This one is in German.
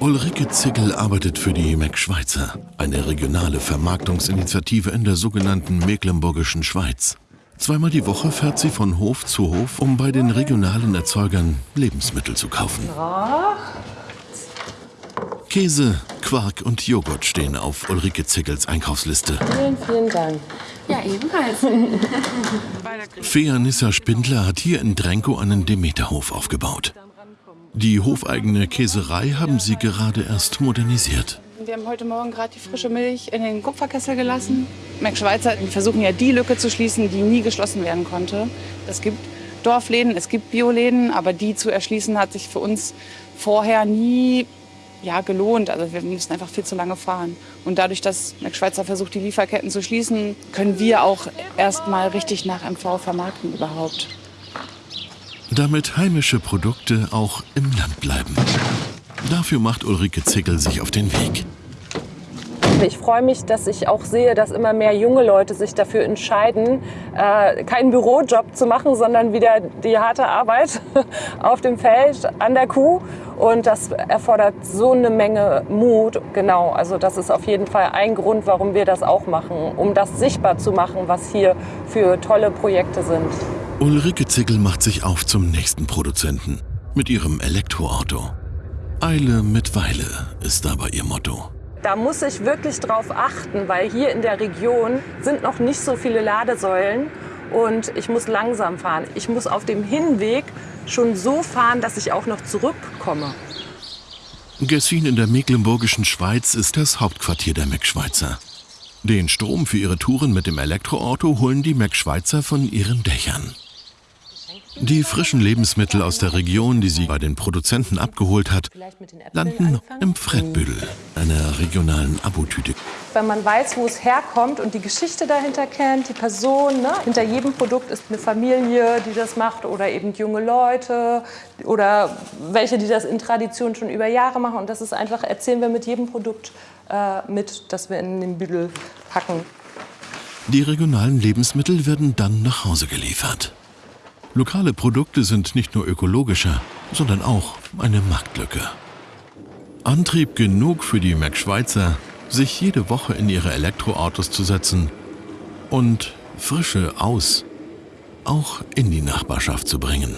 Ulrike Zickel arbeitet für die Mac Schweizer, eine regionale Vermarktungsinitiative in der sogenannten Mecklenburgischen Schweiz. Zweimal die Woche fährt sie von Hof zu Hof, um bei den regionalen Erzeugern Lebensmittel zu kaufen. Käse, Quark und Joghurt stehen auf Ulrike Zickels Einkaufsliste. Vielen, vielen Dank. Ja, ebenfalls. Fea Nissa Spindler hat hier in Drenko einen Demeterhof aufgebaut. Die hofeigene Käserei haben sie gerade erst modernisiert. Wir haben heute Morgen gerade die frische Milch in den Kupferkessel gelassen. Mac Schweizer versuchen ja die Lücke zu schließen, die nie geschlossen werden konnte. Es gibt Dorfläden, es gibt Bioläden, aber die zu erschließen hat sich für uns vorher nie ja, gelohnt. Also wir mussten einfach viel zu lange fahren. Und dadurch, dass Mac Schweizer versucht, die Lieferketten zu schließen, können wir auch erst mal richtig nach MV vermarkten überhaupt. Damit heimische Produkte auch im Land bleiben. Dafür macht Ulrike Zickel sich auf den Weg. Ich freue mich, dass ich auch sehe, dass immer mehr junge Leute sich dafür entscheiden, äh, keinen Bürojob zu machen, sondern wieder die harte Arbeit auf dem Feld an der Kuh. Und das erfordert so eine Menge Mut. Genau, also das ist auf jeden Fall ein Grund, warum wir das auch machen, um das sichtbar zu machen, was hier für tolle Projekte sind. Ulrike Zickel macht sich auf zum nächsten Produzenten mit ihrem Elektroauto. Eile mit Weile ist dabei ihr Motto. Da muss ich wirklich drauf achten, weil hier in der Region sind noch nicht so viele Ladesäulen und ich muss langsam fahren. Ich muss auf dem Hinweg schon so fahren, dass ich auch noch zurückkomme. Gessin in der mecklenburgischen Schweiz ist das Hauptquartier der Mac Schweizer. Den Strom für ihre Touren mit dem Elektroauto holen die Mac Schweizer von ihren Dächern. Die frischen Lebensmittel aus der Region, die sie bei den Produzenten abgeholt hat, landen im Fredbüdel, einer regionalen Abotüte. Wenn man weiß, wo es herkommt und die Geschichte dahinter kennt, die Person, ne? hinter jedem Produkt ist eine Familie, die das macht oder eben junge Leute oder welche, die das in Tradition schon über Jahre machen. Und das ist einfach, erzählen wir mit jedem Produkt äh, mit, das wir in den Büdel packen. Die regionalen Lebensmittel werden dann nach Hause geliefert. Lokale Produkte sind nicht nur ökologischer, sondern auch eine Marktlücke. Antrieb genug für die Mac Schweizer, sich jede Woche in ihre Elektroautos zu setzen und Frische aus auch in die Nachbarschaft zu bringen.